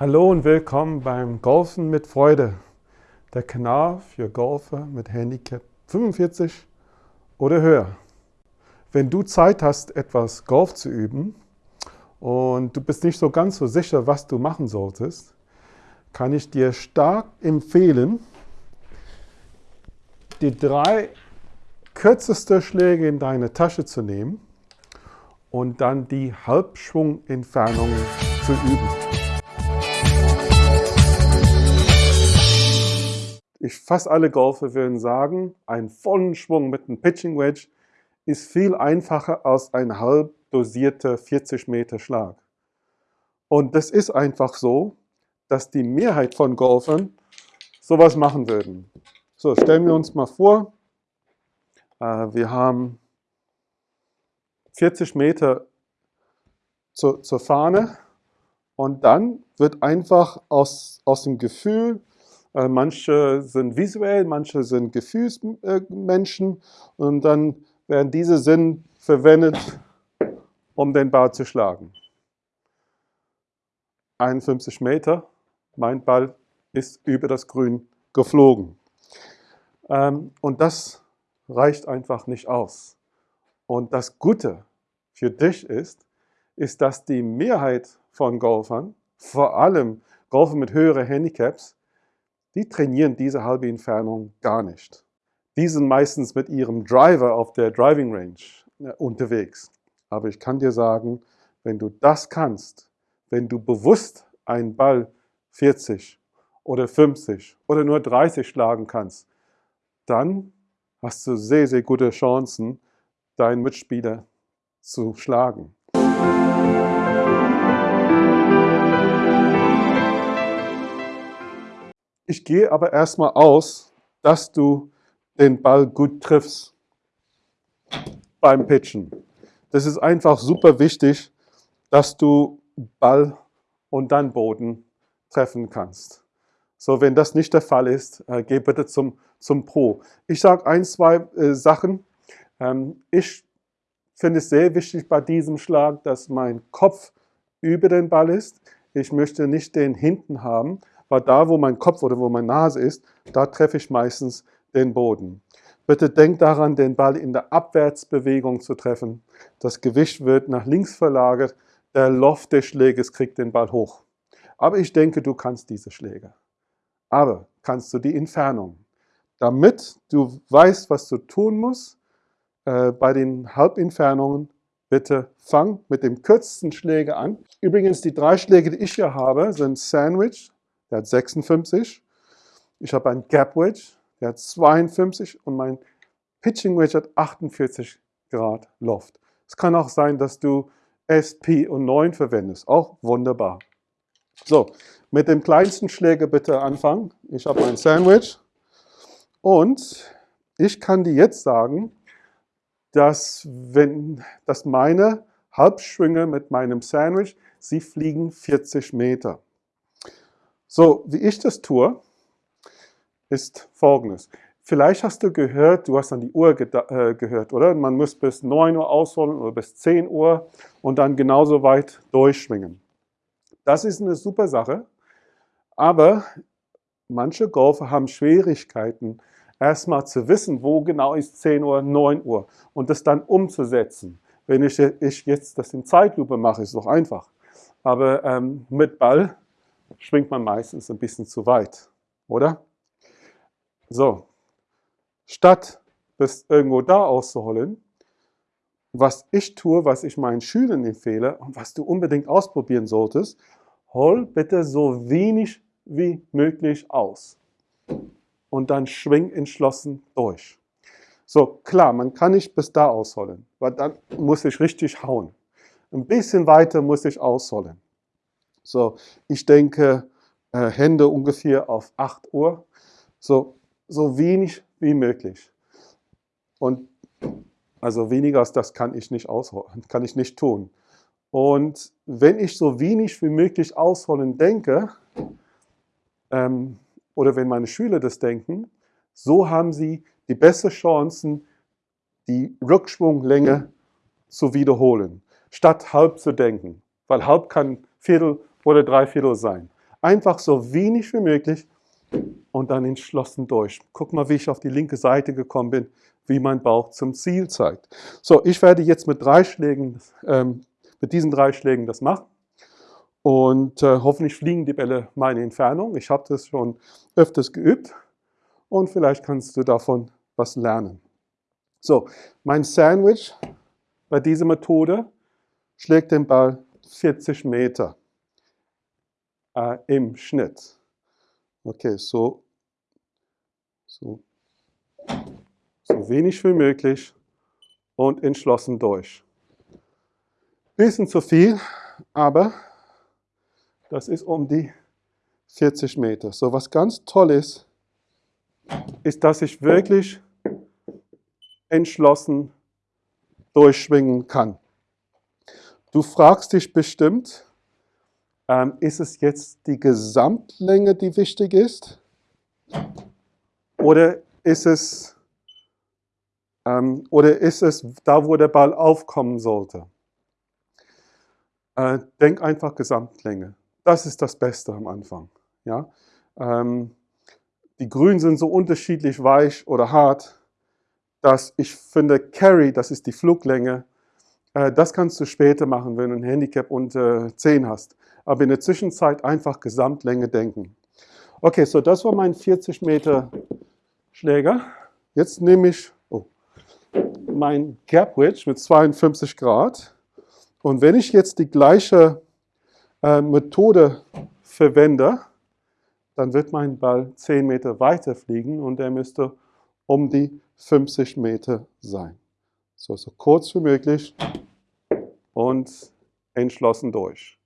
Hallo und willkommen beim Golfen mit Freude, der Kanal für Golfer mit Handicap 45 oder höher. Wenn du Zeit hast, etwas Golf zu üben und du bist nicht so ganz so sicher, was du machen solltest, kann ich dir stark empfehlen, die drei kürzeste Schläge in deine Tasche zu nehmen und dann die Halbschwungentfernung zu üben. Ich, fast alle Golfer würden sagen, ein vollen Schwung mit einem Pitching Wedge ist viel einfacher als ein halb dosierter 40 Meter Schlag. Und das ist einfach so, dass die Mehrheit von Golfern sowas machen würden. So, stellen wir uns mal vor, äh, wir haben 40 Meter zu, zur Fahne und dann wird einfach aus, aus dem Gefühl manche sind visuell, manche sind Gefühlsmenschen und dann werden diese Sinn verwendet, um den Ball zu schlagen. 51 Meter, mein Ball ist über das Grün geflogen. Ähm, und das reicht einfach nicht aus. Und das Gute für dich ist, ist, dass die Mehrheit von Golfern, vor allem Golfer mit höheren Handicaps, die trainieren diese halbe Entfernung gar nicht. Die sind meistens mit ihrem Driver auf der Driving Range äh, unterwegs. Aber ich kann dir sagen, wenn du das kannst, wenn du bewusst einen Ball 40 oder 50 oder nur 30 schlagen kannst, dann hast du sehr, sehr gute Chancen, deinen Mitspieler zu schlagen. Ich gehe aber erstmal aus, dass du den Ball gut triffst beim Pitchen. Das ist einfach super wichtig, dass du Ball und dann Boden treffen kannst. So, wenn das nicht der Fall ist, äh, geh bitte zum, zum Pro. Ich sage ein, zwei äh, Sachen. Ähm, ich finde es sehr wichtig bei diesem Schlag, dass mein Kopf über den Ball ist. Ich möchte nicht den hinten haben, weil da, wo mein Kopf oder wo meine Nase ist, da treffe ich meistens den Boden. Bitte denkt daran, den Ball in der Abwärtsbewegung zu treffen. Das Gewicht wird nach links verlagert, der Loft des Schläges kriegt den Ball hoch. Aber ich denke, du kannst diese Schläge. Aber kannst du die Entfernung? Damit du weißt, was du tun musst, äh, bei den Halbentfernungen, bitte fang mit dem kürzesten Schläger an. Übrigens, die drei Schläge, die ich hier habe, sind Sandwich, der hat 56. Ich habe einen Gap Wedge, der hat 52 und mein Pitching Wedge hat 48 Grad Loft. Es kann auch sein, dass du SP und 9 verwendest. Auch wunderbar. So, mit dem kleinsten Schläger bitte anfangen. Ich habe ein Sandwich und ich kann dir jetzt sagen, dass, wenn, dass meine Halbschwünge mit meinem Sandwich, sie fliegen 40 Meter. So, wie ich das tue, ist folgendes. Vielleicht hast du gehört, du hast an die Uhr äh, gehört, oder? Man muss bis 9 Uhr ausholen oder bis 10 Uhr und dann genauso weit durchschwingen. Das ist eine super Sache, aber manche Golfer haben Schwierigkeiten, erstmal zu wissen, wo genau ist 10 Uhr, 9 Uhr und das dann umzusetzen. Wenn ich, ich jetzt das in Zeitlupe mache, ist es doch einfach. Aber ähm, mit Ball schwingt man meistens ein bisschen zu weit, oder? So, statt bis irgendwo da auszuholen, was ich tue, was ich meinen Schülern empfehle und was du unbedingt ausprobieren solltest, hol bitte so wenig wie möglich aus. Und dann schwing entschlossen durch. So, klar, man kann nicht bis da ausholen, weil dann muss ich richtig hauen. Ein bisschen weiter muss ich ausholen. So, ich denke, äh, Hände ungefähr auf 8 Uhr, so, so wenig wie möglich. Und also weniger als das kann ich nicht ausholen, kann ich nicht tun. Und wenn ich so wenig wie möglich ausholen denke, ähm, oder wenn meine Schüler das denken, so haben sie die besseren Chancen, die Rückschwunglänge zu wiederholen, statt halb zu denken. Weil halb kann Viertel oder Dreiviertel sein. Einfach so wenig wie möglich und dann entschlossen durch. Guck mal, wie ich auf die linke Seite gekommen bin, wie mein Bauch zum Ziel zeigt. So, ich werde jetzt mit drei Schlägen, ähm, mit diesen drei Schlägen das machen. Und äh, hoffentlich fliegen die Bälle meine Entfernung. Ich habe das schon öfters geübt und vielleicht kannst du davon was lernen. So, mein Sandwich bei dieser Methode schlägt den Ball 40 Meter äh, im Schnitt. Okay, so, so, so wenig wie möglich und entschlossen durch. Bisschen zu viel, aber das ist um die 40 Meter. So was ganz toll ist, ist, dass ich wirklich entschlossen durchschwingen kann. Du fragst dich bestimmt, ähm, ist es jetzt die Gesamtlänge, die wichtig ist? Oder ist es, ähm, oder ist es da, wo der Ball aufkommen sollte? Äh, denk einfach Gesamtlänge. Das ist das Beste am Anfang. Ja? Ähm, die Grünen sind so unterschiedlich weich oder hart, dass ich finde, Carry, das ist die Fluglänge, das kannst du später machen, wenn du ein Handicap unter 10 hast. Aber in der Zwischenzeit einfach Gesamtlänge denken. Okay, so das war mein 40 Meter Schläger. Jetzt nehme ich oh, mein Gap Wedge mit 52 Grad. Und wenn ich jetzt die gleiche äh, Methode verwende, dann wird mein Ball 10 Meter weiter fliegen und er müsste um die 50 Meter sein. So, so kurz wie möglich und entschlossen durch.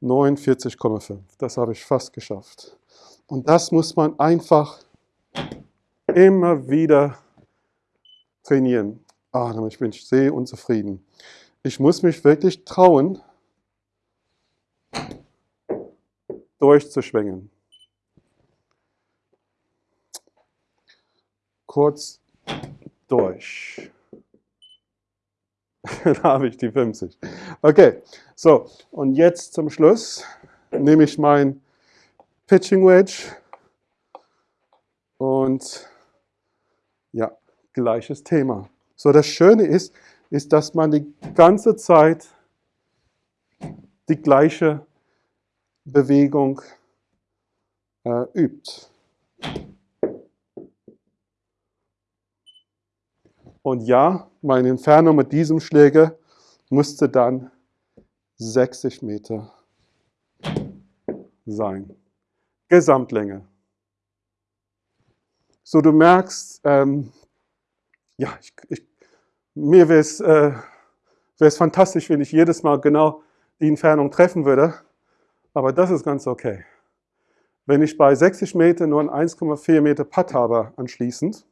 49,5, das habe ich fast geschafft. Und das muss man einfach immer wieder trainieren. Ah, ich bin sehr unzufrieden. Ich muss mich wirklich trauen, durchzuschwingen. Kurz durch. da habe ich die 50. Okay, so, und jetzt zum Schluss nehme ich mein Pitching Wedge und ja, gleiches Thema. So, das Schöne ist, ist, dass man die ganze Zeit die gleiche Bewegung äh, übt. Und ja, meine Entfernung mit diesem Schläger musste dann 60 Meter sein. Gesamtlänge. So, du merkst, ähm, ja, ich, ich, mir wäre es äh, fantastisch, wenn ich jedes Mal genau die Entfernung treffen würde. Aber das ist ganz okay. Wenn ich bei 60 Meter nur einen 1,4 Meter Putt habe anschließend,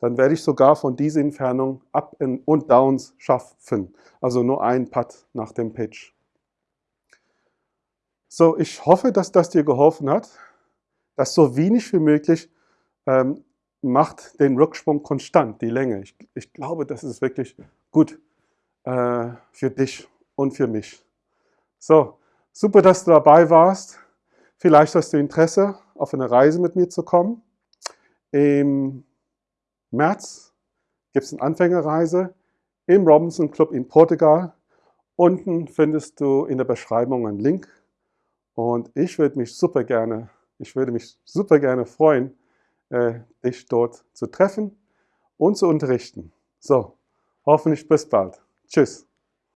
dann werde ich sogar von dieser Entfernung Up und Downs schaffen. Also nur ein Putt nach dem Pitch. So, ich hoffe, dass das dir geholfen hat, dass so wenig wie möglich ähm, macht den Rücksprung konstant, die Länge. Ich, ich glaube, das ist wirklich gut äh, für dich und für mich. So, Super, dass du dabei warst. Vielleicht hast du Interesse, auf eine Reise mit mir zu kommen. Im März gibt es eine Anfängerreise im Robinson Club in Portugal. Unten findest du in der Beschreibung einen Link. Und ich würde mich super gerne, ich würde mich super gerne freuen, äh, dich dort zu treffen und zu unterrichten. So, hoffentlich bis bald. Tschüss.